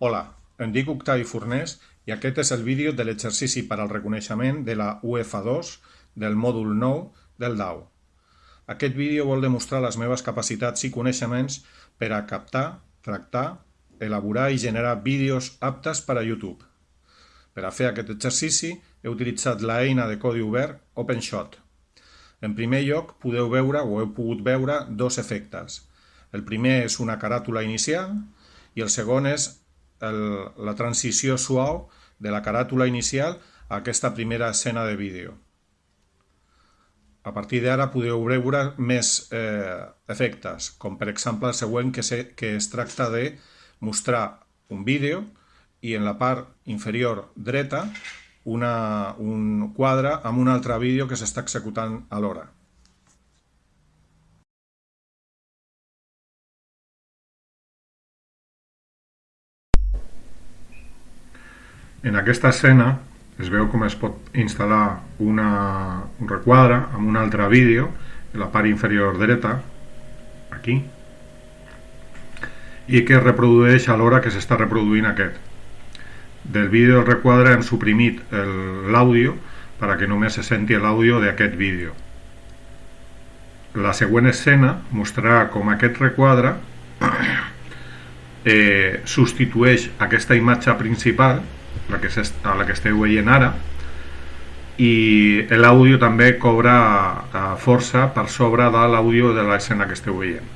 Hola, em dic Octavi Fornés i aquest és el vídeo de l'exercici per al reconeixement de la UF2 del mòdul 9 del DAO. Aquest vídeo vol demostrar les meves capacitats i coneixements per a captar, tractar, elaborar i generar vídeos aptes per a YouTube. Per a fer aquest exercici he utilitzat l'eina de codi obert OpenShot. En primer lloc podeu veure o heu pogut veure dos efectes. El primer és una caràtula inicial i el segon és el, la transició suau de la caràtula inicial a aquesta primera escena de vídeo. A partir d'ara podeu veure més eh, efectes, com per exemple el següent que, se, que es tracta de mostrar un vídeo i en la part inferior dreta una, un quadre amb un altre vídeo que s'està executant alhora. En aquesta escena es veu com es pot instal·lar una, un requadre amb un altre vídeo en la part inferior dreta, aquí, i que es reprodueix a l'hora que s'està reproduint aquest. Del vídeo del requadre hem suprimit l'àudio perquè només se senti l'àudio d'aquest vídeo. La següent escena mostrarà com aquest requadre eh, substitueix aquesta imatge principal la que, a la que esteu veient ara i l'àudio també cobra uh, força per sobre de l'àudio de l'escena que esteu veient.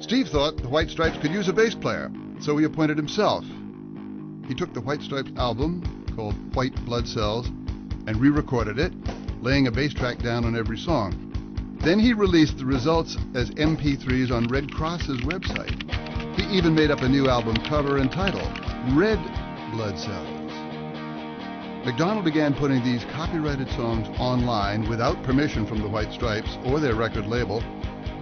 Steve thought the White Stripes could use a bass player, so he appointed himself. He took the White Stripes album, called White Blood Cells, and re-recorded it, laying a bass track down on every song. Then he released the results as MP3s on Red Cross's website. He even made up a new album cover and title, Red Blood Cells. McDonald began putting these copyrighted songs online without permission from the White Stripes or their record label.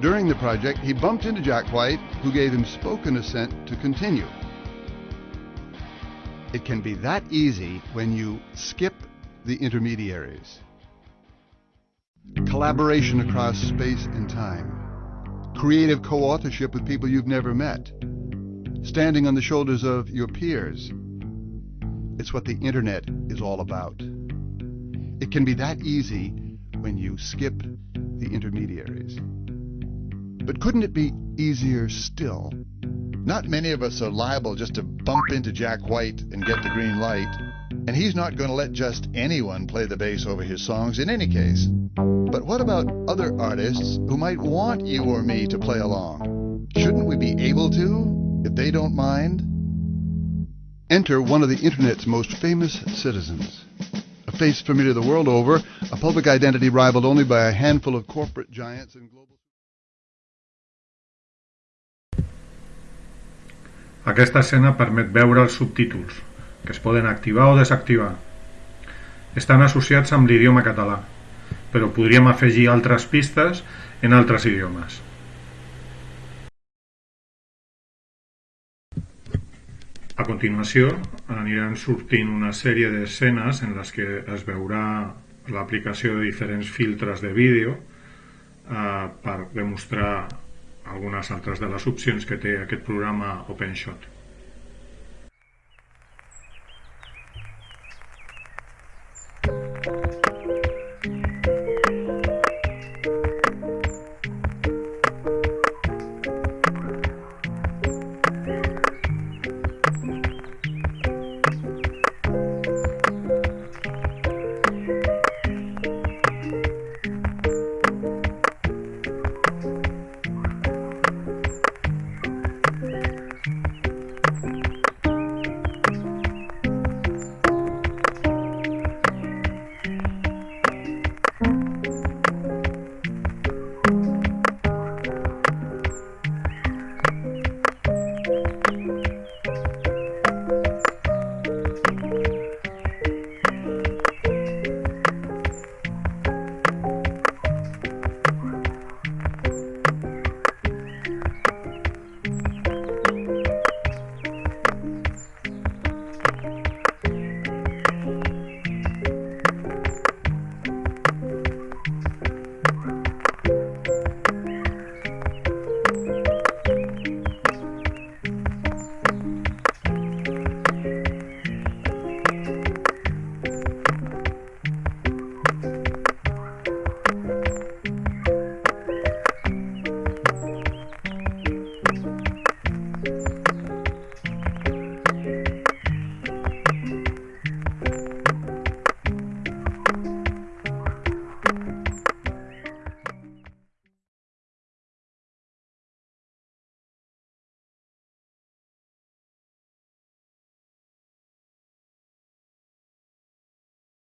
During the project, he bumped into Jack White, who gave him spoken assent to continue. It can be that easy when you skip the intermediaries. Collaboration across space and time creative co-authorship with people you've never met, standing on the shoulders of your peers. It's what the internet is all about. It can be that easy when you skip the intermediaries. But couldn't it be easier still? Not many of us are liable just to bump into Jack White and get the green light, and he's not going to let just anyone play the bass over his songs in any case. But what about other artists who might want you or me to play along? Shouldn't we be able to, if they don't mind? Enter one of the Internet's most famous citizens. A face familiar the world over, a public identity rivaled only by a handful of corporate giants and global... Aquesta escena permet veure els subtítols, que es poden activar o desactivar. Estan associats amb l'idioma català. però podríem afegir altres pistes en altres idiomes. A continuació aniran sortint una sèrie d'escenes en les que es veurà l'aplicació de diferents filtres de vídeo eh, per demostrar algunes altres de les opcions que té aquest programa OpenShot.